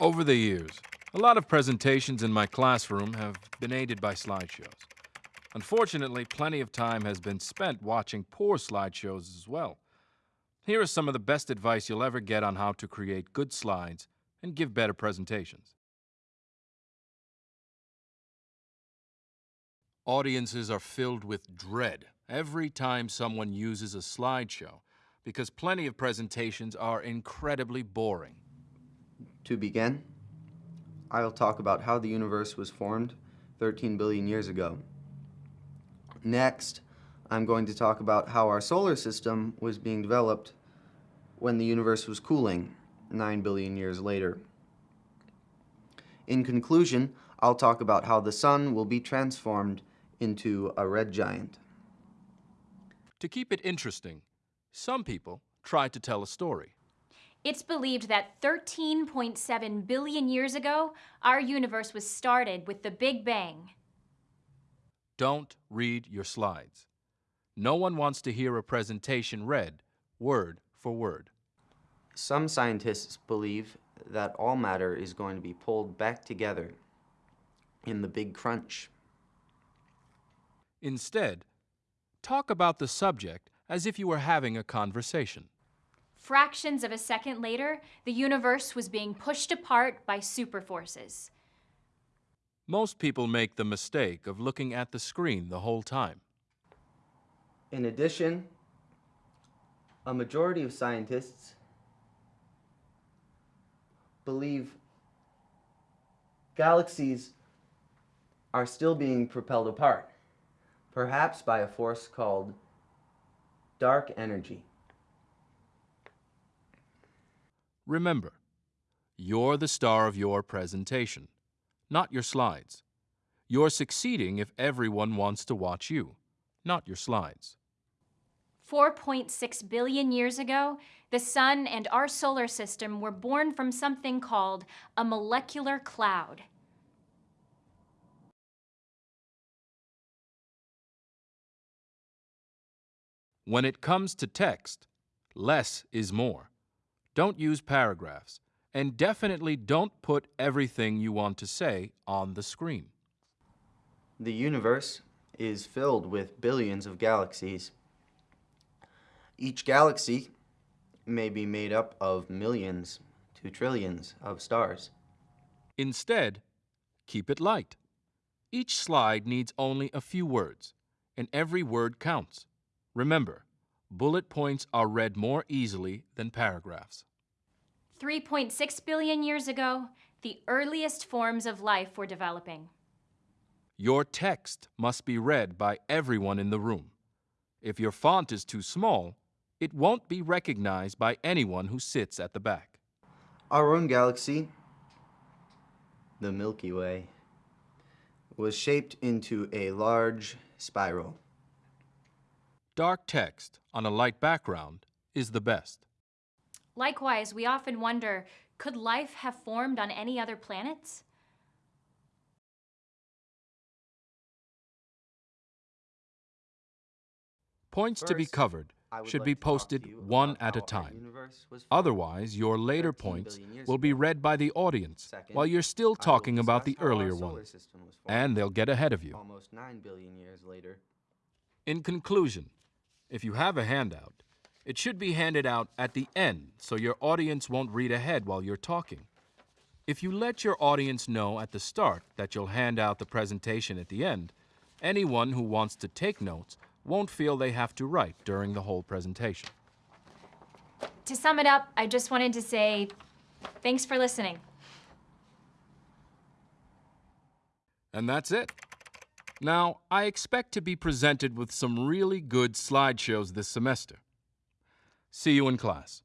Over the years, a lot of presentations in my classroom have been aided by slideshows. Unfortunately, plenty of time has been spent watching poor slideshows as well. Here is some of the best advice you'll ever get on how to create good slides and give better presentations. Audiences are filled with dread every time someone uses a slideshow because plenty of presentations are incredibly boring. To begin, I'll talk about how the universe was formed 13 billion years ago. Next, I'm going to talk about how our solar system was being developed when the universe was cooling 9 billion years later. In conclusion, I'll talk about how the sun will be transformed into a red giant. To keep it interesting, some people try to tell a story. It's believed that 13.7 billion years ago, our universe was started with the Big Bang. Don't read your slides. No one wants to hear a presentation read word for word. Some scientists believe that all matter is going to be pulled back together in the Big Crunch. Instead, talk about the subject as if you were having a conversation. Fractions of a second later, the universe was being pushed apart by superforces. Most people make the mistake of looking at the screen the whole time. In addition, a majority of scientists believe galaxies are still being propelled apart, perhaps by a force called dark energy. Remember, you're the star of your presentation, not your slides. You're succeeding if everyone wants to watch you, not your slides. 4.6 billion years ago, the sun and our solar system were born from something called a molecular cloud. When it comes to text, less is more. Don't use paragraphs, and definitely don't put everything you want to say on the screen. The universe is filled with billions of galaxies. Each galaxy may be made up of millions to trillions of stars. Instead, keep it light. Each slide needs only a few words, and every word counts. Remember, bullet points are read more easily than paragraphs. 3.6 billion years ago, the earliest forms of life were developing. Your text must be read by everyone in the room. If your font is too small, it won't be recognized by anyone who sits at the back. Our own galaxy, the Milky Way, was shaped into a large spiral. Dark text on a light background is the best. Likewise, we often wonder, could life have formed on any other planets? Points to be covered should like be to talk to posted one at a time. universe was formed. Otherwise, your later points will be read by the audience Second, while you're still talking about the discuss how our earlier solar one, system was formed and they'll get ahead of you. almost 9 billion years later. In conclusion, if you have a handout, it should be handed out at the end so your audience won't read ahead while you're talking. If you let your audience know at the start that you'll hand out the presentation at the end, anyone who wants to take notes won't feel they have to write during the whole presentation. To sum it up, I just wanted to say thanks for listening. And that's it. Now, I expect to be presented with some really good slideshows this semester. See you in class.